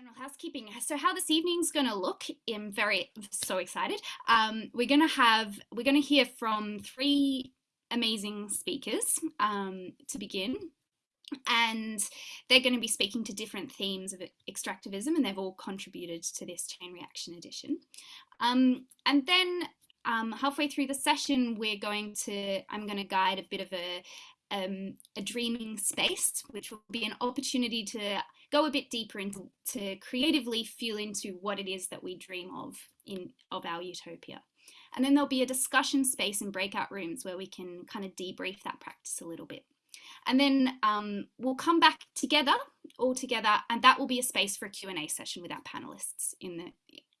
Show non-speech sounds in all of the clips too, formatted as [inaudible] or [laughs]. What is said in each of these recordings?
general housekeeping. So how this evening's going to look, I'm very so excited. Um, we're going to have, we're going to hear from three amazing speakers um, to begin. And they're going to be speaking to different themes of extractivism and they've all contributed to this chain reaction edition. Um, and then um, halfway through the session, we're going to, I'm going to guide a bit of a, um, a dreaming space, which will be an opportunity to go a bit deeper into to creatively feel into what it is that we dream of in of our utopia. And then there'll be a discussion space and breakout rooms where we can kind of debrief that practice a little bit. And then um, we'll come back together, all together, and that will be a space for a Q&A session with our panelists in the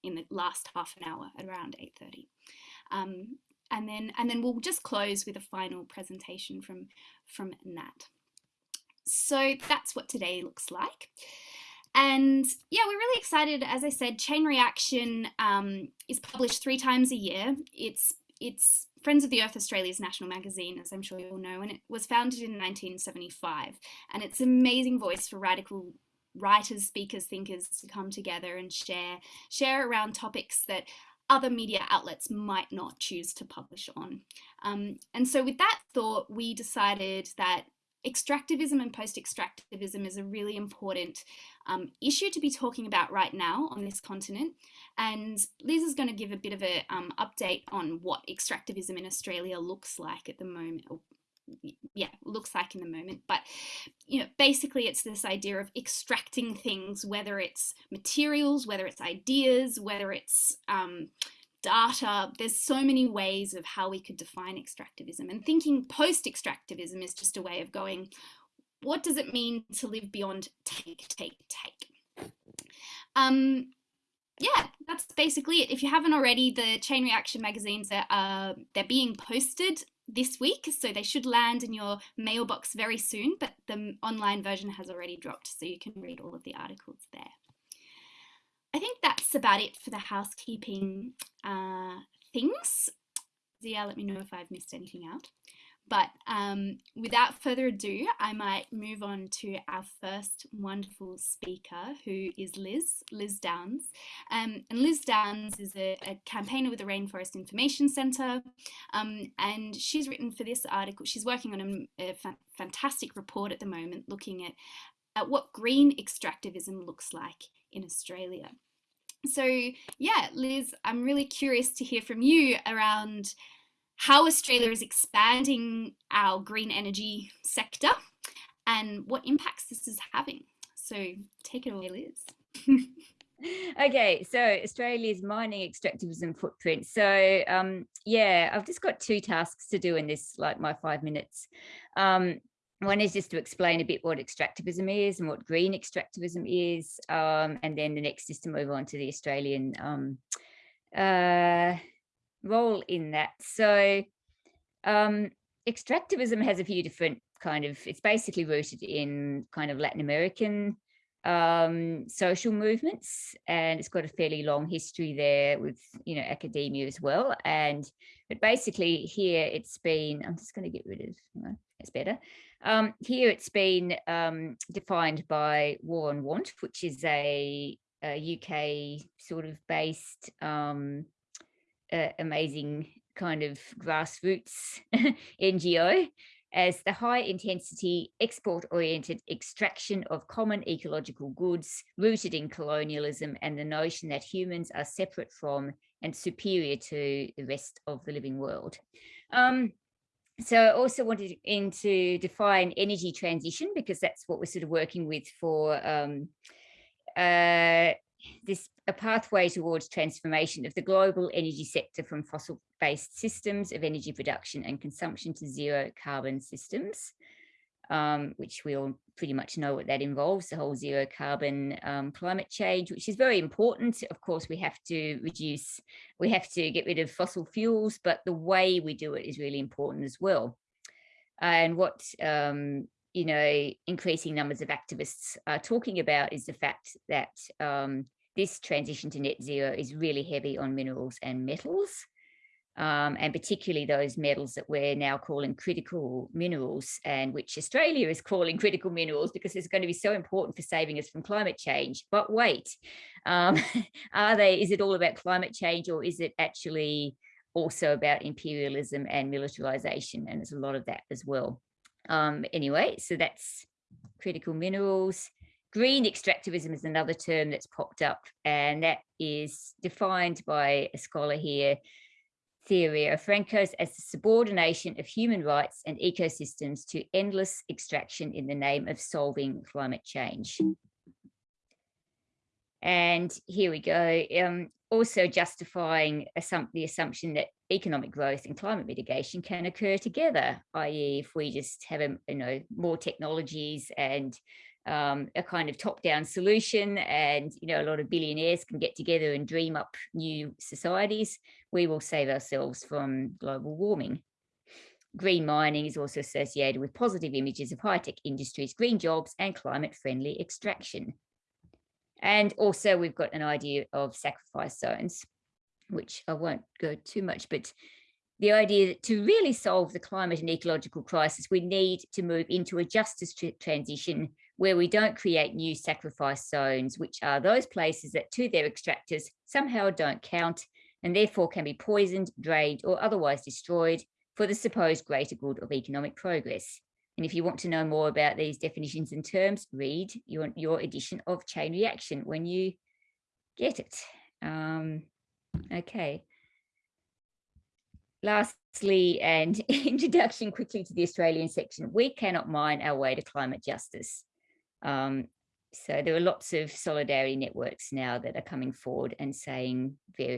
in the last half an hour at around 8.30. Um, and then and then we'll just close with a final presentation from from Nat. So that's what today looks like. And yeah, we're really excited. As I said, Chain Reaction um, is published three times a year. It's it's Friends of the Earth Australia's national magazine, as I'm sure you all know, and it was founded in 1975. And it's an amazing voice for radical writers, speakers, thinkers to come together and share share around topics that other media outlets might not choose to publish on. Um, and so with that thought, we decided that extractivism and post-extractivism is a really important um, issue to be talking about right now on this continent. And Liz is going to give a bit of an um, update on what extractivism in Australia looks like at the moment, yeah, looks like in the moment. But you know, basically, it's this idea of extracting things, whether it's materials, whether it's ideas, whether it's um, data. There's so many ways of how we could define extractivism. And thinking post-extractivism is just a way of going, what does it mean to live beyond take, take, take? Um, yeah, that's basically it. If you haven't already, the Chain Reaction magazines are uh, they're being posted this week, so they should land in your mailbox very soon, but the online version has already dropped, so you can read all of the articles there. I think that's about it for the housekeeping uh, things. Zia, let me know if I've missed anything out. But um, without further ado, I might move on to our first wonderful speaker, who is Liz, Liz Downs. Um, and Liz Downs is a, a, campaigner with the Rainforest Information Centre, um, and she's written for this article, she's working on a, a fa fantastic report at the moment looking at, at what green extractivism looks like in Australia. So yeah, Liz, I'm really curious to hear from you around how Australia is expanding our green energy sector and what impacts this is having. So take it away, Liz. [laughs] okay, so Australia's mining extractivism footprint. So um, yeah, I've just got two tasks to do in this, like my five minutes. Um, one is just to explain a bit what extractivism is and what green extractivism is, um, and then the next is to move on to the Australian um, uh, role in that. So um, extractivism has a few different kind of, it's basically rooted in kind of Latin American um, social movements, and it's got a fairly long history there with, you know, academia as well. And, but basically here it's been, I'm just going to get rid of, it's better. Um, here it's been um, defined by War on Want, which is a, a UK sort of based um, uh, amazing kind of grassroots [laughs] NGO as the high intensity export oriented extraction of common ecological goods rooted in colonialism and the notion that humans are separate from and superior to the rest of the living world. Um, so I also wanted in to define energy transition because that's what we're sort of working with for um, uh, this a pathway towards transformation of the global energy sector from fossil-based systems of energy production and consumption to zero carbon systems, um, which we all pretty much know what that involves, the whole zero carbon um, climate change, which is very important. Of course, we have to reduce, we have to get rid of fossil fuels, but the way we do it is really important as well. And what um, you know, increasing numbers of activists are talking about is the fact that um, this transition to net zero is really heavy on minerals and metals. Um, and particularly those metals that we're now calling critical minerals and which Australia is [laughs] calling critical minerals because it's going to be so important for saving us from climate change. But wait, um, [laughs] are they, is it all about climate change or is it actually also about imperialism and militarization? And there's a lot of that as well. Um, anyway, so that's critical minerals. Green extractivism is another term that's popped up and that is defined by a scholar here Thea Riofrancos as the subordination of human rights and ecosystems to endless extraction in the name of solving climate change. And here we go. Um, also justifying the assumption that economic growth and climate mitigation can occur together, i.e. if we just have you know, more technologies and um, a kind of top-down solution and you know a lot of billionaires can get together and dream up new societies we will save ourselves from global warming. Green mining is also associated with positive images of high-tech industries green jobs and climate-friendly extraction. And also we've got an idea of sacrifice zones which i won't go too much but the idea that to really solve the climate and ecological crisis, we need to move into a justice transition where we don't create new sacrifice zones, which are those places that to their extractors somehow don't count and therefore can be poisoned, drained or otherwise destroyed for the supposed greater good of economic progress. And if you want to know more about these definitions and terms, read your, your edition of Chain Reaction when you get it. Um, okay. Lastly, and [laughs] introduction quickly to the Australian section, we cannot mine our way to climate justice. Um, so there are lots of solidarity networks now that are coming forward and saying very